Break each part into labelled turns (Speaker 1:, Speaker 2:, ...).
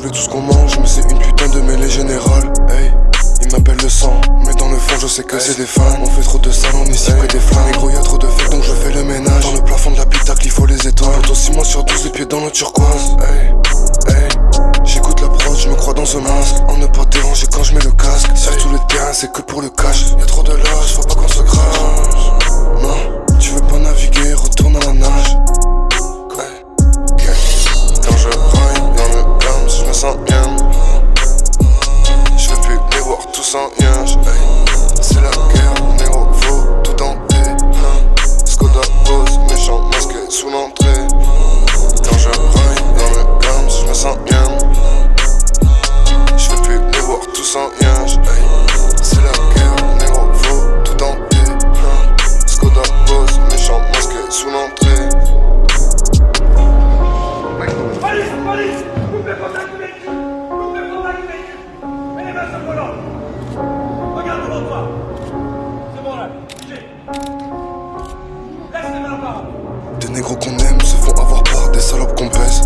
Speaker 1: voulais tout ce qu'on mange, mais c'est une putain de mêlée générale. Hey, ils m'appellent le sang, mais dans le fond, je sais que c'est des fans. On fait trop de salons ici hey. près des flammes. Gros, y a trop de fake, donc je fais le ménage. Dans le plafond de l'habitacle, il faut les étoiles. Quand aussi mois sur 12, les pieds dans le turquoise. Hey, hey, j'écoute l'approche, je me crois dans ce masque. En ne pas déranger quand je mets le casque. Sur tous les terrains, c'est que pour le cash. Trop C'est la guerre, négro, faut tout tenter. Skoda pose, méchant masqué sous l'entrée. Quand je dans le calme, je me sens bien. Je veux plus les voir tous en nuage C'est la guerre, négro, faut tout tenter. Skoda pose, méchant masqué sous l'entrée. Police, police Des négros qu'on aime se font avoir par des salopes qu'on baise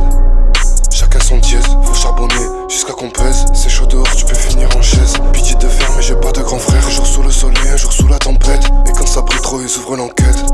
Speaker 1: Chacun son dièse, faut charbonner jusqu'à qu'on pèse. C'est chaud dehors, tu peux finir en chaise. Pitié de fer mais j'ai pas de grand frère. Un jour sous le soleil, un jour sous la tempête. Et quand ça brille trop, ils ouvrent l'enquête